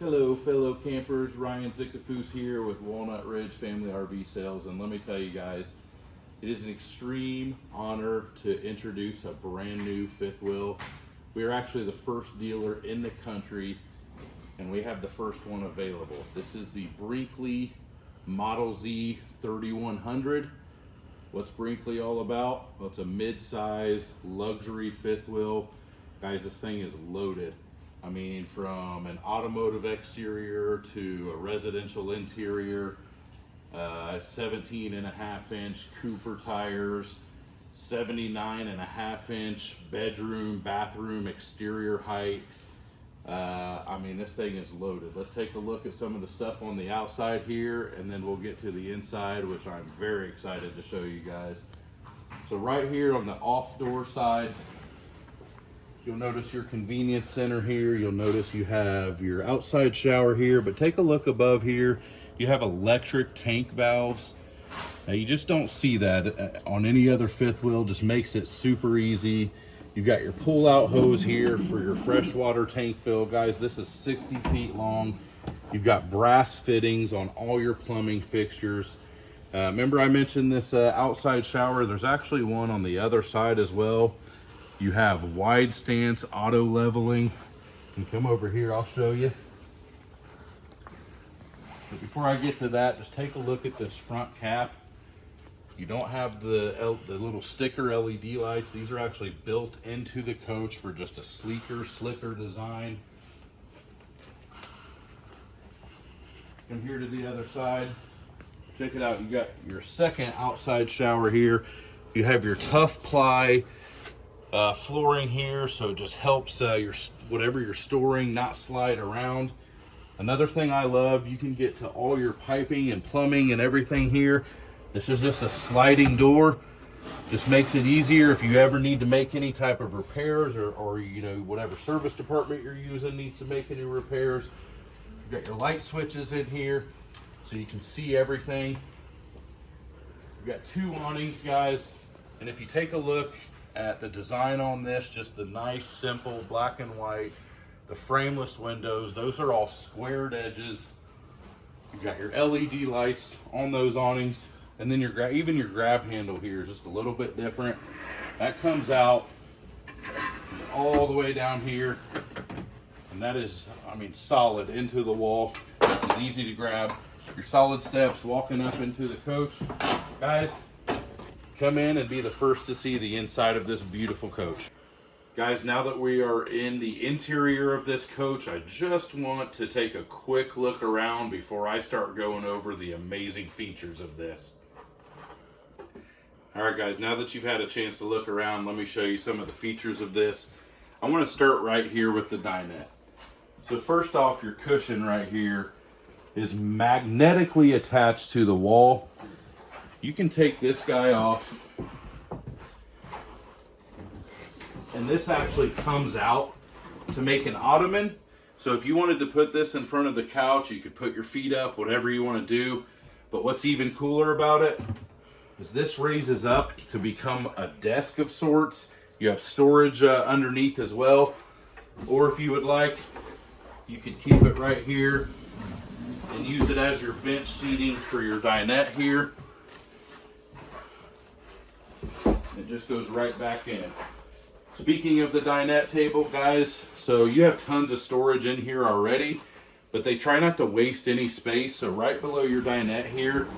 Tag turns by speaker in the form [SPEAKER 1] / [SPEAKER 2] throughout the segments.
[SPEAKER 1] Hello, fellow campers. Ryan Zickafoose here with Walnut Ridge Family RV Sales, and let me tell you guys, it is an extreme honor to introduce a brand new fifth wheel. We are actually the first dealer in the country, and we have the first one available. This is the Brinkley Model Z 3100. What's Brinkley all about? Well, it's a mid-size luxury fifth wheel. Guys, this thing is loaded. I mean, from an automotive exterior to a residential interior, uh, 17 and a half inch Cooper tires, 79 and a half inch bedroom, bathroom, exterior height. Uh, I mean, this thing is loaded. Let's take a look at some of the stuff on the outside here, and then we'll get to the inside, which I'm very excited to show you guys. So right here on the off door side, You'll notice your convenience center here. You'll notice you have your outside shower here, but take a look above here. You have electric tank valves. Now you just don't see that uh, on any other fifth wheel, just makes it super easy. You've got your pull out hose here for your freshwater tank fill. Guys, this is 60 feet long. You've got brass fittings on all your plumbing fixtures. Uh, remember I mentioned this uh, outside shower? There's actually one on the other side as well. You have wide stance auto leveling. And come over here, I'll show you. But before I get to that, just take a look at this front cap. You don't have the, L the little sticker LED lights. These are actually built into the coach for just a sleeker, slicker design. Come here to the other side. Check it out. You got your second outside shower here. You have your tough ply uh, flooring here, so it just helps uh, your whatever you're storing not slide around. Another thing I love, you can get to all your piping and plumbing and everything here. This is just a sliding door. Just makes it easier if you ever need to make any type of repairs or, or you know, whatever service department you're using needs to make any repairs. You got your light switches in here so you can see everything. You've got two awnings, guys. And if you take a look, at the design on this, just the nice, simple black and white, the frameless windows, those are all squared edges. You've got your LED lights on those awnings, and then your even your grab handle here is just a little bit different. That comes out all the way down here, and that is, I mean, solid into the wall. It's easy to grab. Your solid steps walking up into the coach. Guys, come in and be the first to see the inside of this beautiful coach. Guys, now that we are in the interior of this coach, I just want to take a quick look around before I start going over the amazing features of this. All right, guys, now that you've had a chance to look around, let me show you some of the features of this. I want to start right here with the dinette. So first off, your cushion right here is magnetically attached to the wall you can take this guy off. And this actually comes out to make an ottoman. So if you wanted to put this in front of the couch you could put your feet up whatever you want to do. But what's even cooler about it is this raises up to become a desk of sorts. You have storage uh, underneath as well. Or if you would like you could keep it right here and use it as your bench seating for your dinette here It just goes right back in. Speaking of the dinette table, guys, so you have tons of storage in here already, but they try not to waste any space. So right below your dinette here,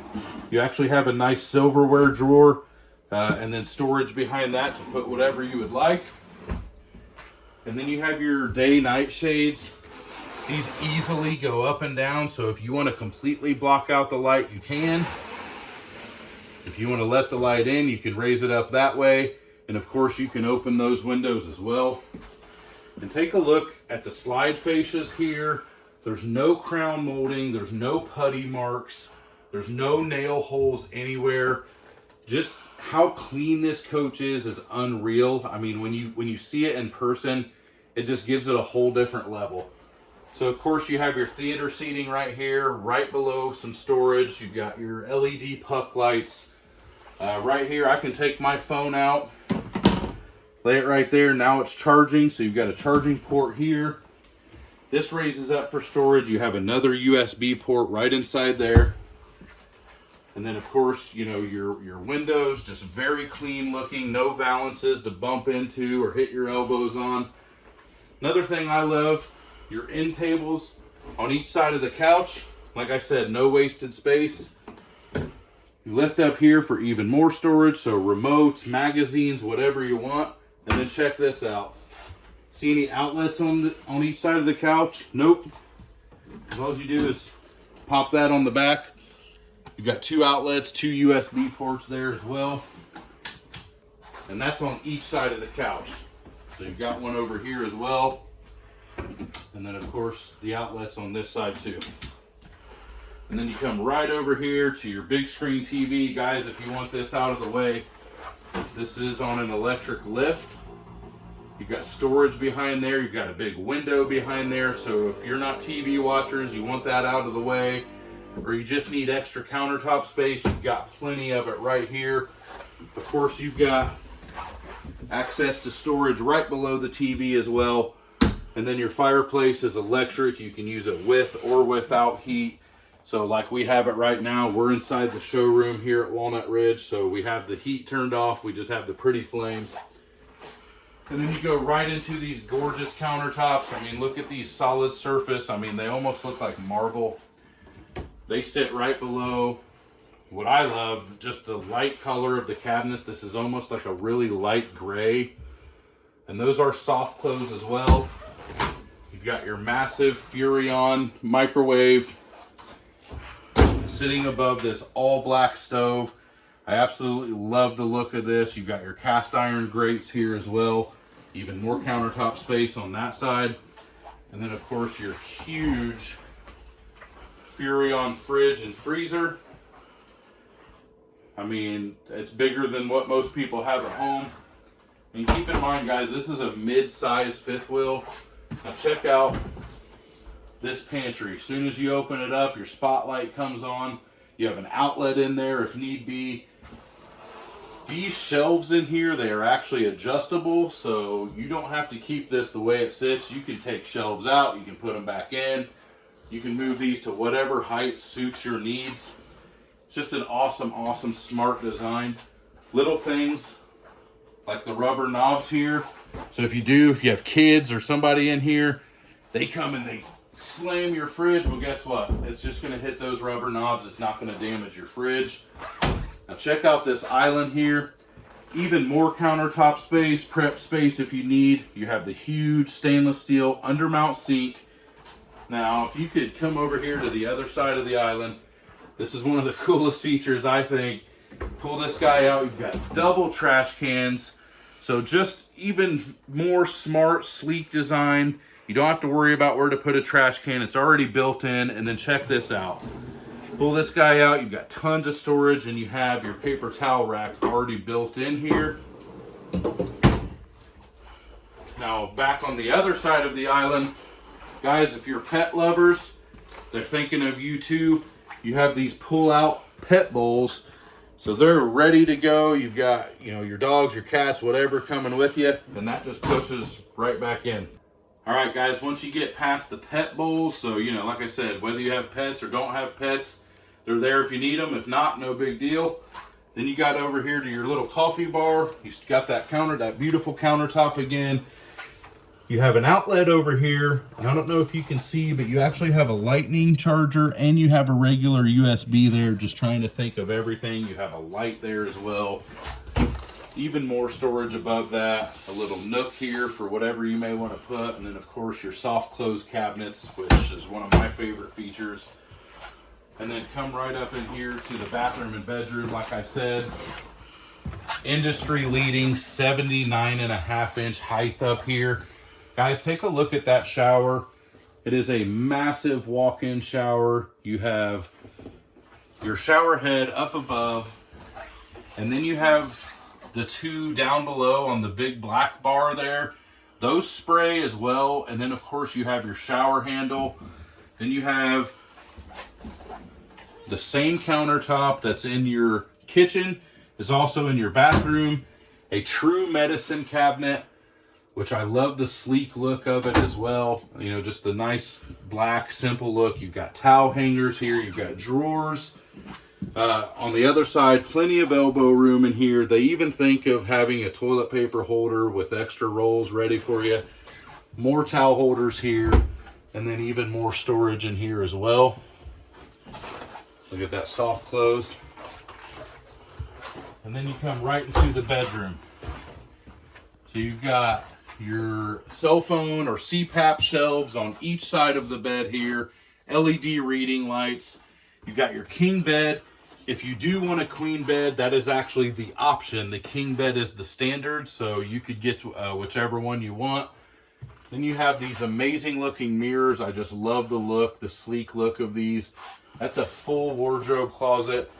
[SPEAKER 1] you actually have a nice silverware drawer uh, and then storage behind that to put whatever you would like. And then you have your day-night shades. These easily go up and down, so if you want to completely block out the light, you can. If you want to let the light in, you can raise it up that way. And of course, you can open those windows as well. And take a look at the slide fascias here. There's no crown molding. There's no putty marks. There's no nail holes anywhere. Just how clean this coach is is unreal. I mean, when you when you see it in person, it just gives it a whole different level. So of course you have your theater seating right here, right below some storage. You've got your LED puck lights. Uh, right here, I can take my phone out, lay it right there. Now it's charging, so you've got a charging port here. This raises up for storage. You have another USB port right inside there. And then of course, you know, your, your windows, just very clean looking, no valances to bump into or hit your elbows on. Another thing I love, your end tables on each side of the couch. Like I said, no wasted space. Lift up here for even more storage, so remotes, magazines, whatever you want. And then check this out. See any outlets on the, on each side of the couch? Nope. All you do is pop that on the back. You've got two outlets, two USB ports there as well. And that's on each side of the couch. So you've got one over here as well. And then of course the outlets on this side too. And then you come right over here to your big screen TV. Guys, if you want this out of the way, this is on an electric lift. You've got storage behind there. You've got a big window behind there. So if you're not TV watchers, you want that out of the way, or you just need extra countertop space, you've got plenty of it right here. Of course, you've got access to storage right below the TV as well. And then your fireplace is electric. You can use it with or without heat. So like we have it right now, we're inside the showroom here at Walnut Ridge. So we have the heat turned off. We just have the pretty flames. And then you go right into these gorgeous countertops. I mean, look at these solid surface. I mean, they almost look like marble. They sit right below what I love, just the light color of the cabinets. This is almost like a really light gray. And those are soft close as well. You've got your massive Furrion microwave sitting above this all black stove. I absolutely love the look of this. You've got your cast iron grates here as well. Even more countertop space on that side. And then of course your huge Furrion fridge and freezer. I mean, it's bigger than what most people have at home. And keep in mind, guys, this is a mid-size fifth wheel. Now check out this pantry. As soon as you open it up, your spotlight comes on. You have an outlet in there if need be. These shelves in here, they are actually adjustable, so you don't have to keep this the way it sits. You can take shelves out, you can put them back in. You can move these to whatever height suits your needs. It's just an awesome, awesome, smart design. Little things like the rubber knobs here. So if you do, if you have kids or somebody in here, they come and they slam your fridge, well, guess what? It's just going to hit those rubber knobs. It's not going to damage your fridge. Now check out this island here. Even more countertop space, prep space if you need. You have the huge stainless steel undermount sink. Now, if you could come over here to the other side of the island, this is one of the coolest features, I think. Pull this guy out. You've got double trash cans. So just even more smart, sleek design. You don't have to worry about where to put a trash can. It's already built in. And then check this out. Pull this guy out. You've got tons of storage and you have your paper towel rack already built in here. Now back on the other side of the island, guys, if you're pet lovers, they're thinking of you too. You have these pull out pet bowls. So they're ready to go. You've got, you know, your dogs, your cats, whatever coming with you. And that just pushes right back in. All right, guys, once you get past the pet bowls, so, you know, like I said, whether you have pets or don't have pets, they're there if you need them. If not, no big deal. Then you got over here to your little coffee bar. You got that counter, that beautiful countertop again. You have an outlet over here. I don't know if you can see, but you actually have a lightning charger and you have a regular USB there. Just trying to think of everything. You have a light there as well even more storage above that a little nook here for whatever you may want to put and then of course your soft close cabinets which is one of my favorite features. And then come right up in here to the bathroom and bedroom like i said. Industry leading 79 and a half inch height up here. Guys take a look at that shower. It is a massive walk-in shower. You have your shower head up above and then you have the two down below on the big black bar there, those spray as well. And then of course you have your shower handle. Then you have the same countertop that's in your kitchen is also in your bathroom. A true medicine cabinet. which I love the sleek look of it as well. You know, just the nice black, simple look. You've got towel hangers here. You've got drawers. Uh, on the other side, plenty of elbow room in here. They even think of having a toilet paper holder with extra rolls ready for you. More towel holders here, and then even more storage in here as well. Look at that soft close. And then you come right into the bedroom. So you've got your cell phone or CPAP shelves on each side of the bed here, LED reading lights. You've got your king bed. If you do want a queen bed, that is actually the option. The king bed is the standard, so you could get uh, whichever one you want. Then you have these amazing looking mirrors. I just love the look, the sleek look of these. That's a full wardrobe closet.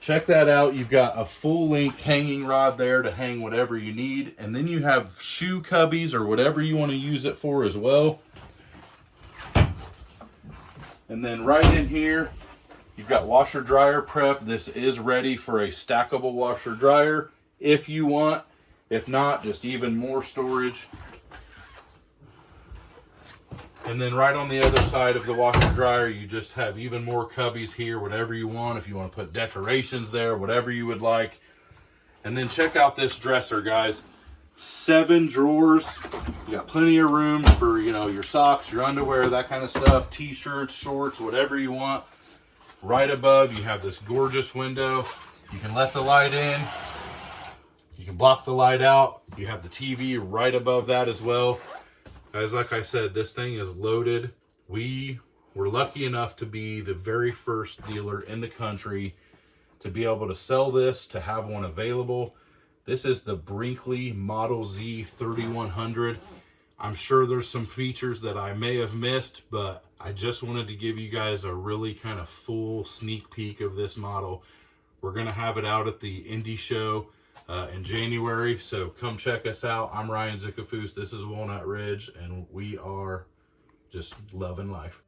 [SPEAKER 1] Check that out. You've got a full length hanging rod there to hang whatever you need. And then you have shoe cubbies or whatever you want to use it for as well. And then right in here, you've got washer dryer prep. This is ready for a stackable washer dryer if you want. If not, just even more storage. And then right on the other side of the washer dryer, you just have even more cubbies here, whatever you want. If you want to put decorations there, whatever you would like. And then check out this dresser, guys. Seven drawers. You got plenty of room for, you know, your socks, your underwear, that kind of stuff. T-shirts, shorts, whatever you want. Right above, you have this gorgeous window. You can let the light in. You can block the light out. You have the TV right above that as well. Guys, like I said, this thing is loaded. We were lucky enough to be the very first dealer in the country to be able to sell this, to have one available. This is the Brinkley Model Z 3100. I'm sure there's some features that I may have missed, but I just wanted to give you guys a really kind of full sneak peek of this model. We're going to have it out at the Indy show uh, in January, so come check us out. I'm Ryan Zickafoose. This is Walnut Ridge, and we are just loving life.